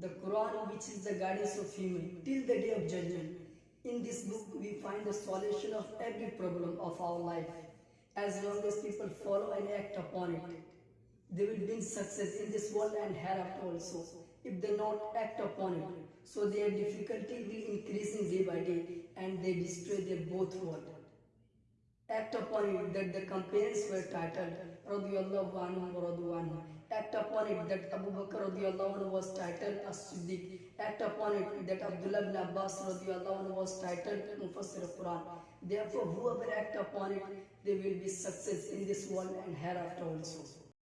the Quran, which is the guidance of human till the day of judgment. In this book, we find the solution of every problem of our life. As long as people follow and act upon it, they will win success in this world and hereafter also. If they not act upon it, so their difficulty will increasing day by day, and they destroy their both world. Act upon it that the companions were titled Radiyallahu anhu wa. Act upon it that Abu Bakr radiyallahu anhu was titled As-Siddiq. Act upon it that Abdullah bin Abbas radiyallahu anhu was titled Mufassir Quran. Therefore, whoever act upon it, they will be success in this world and hereafter also.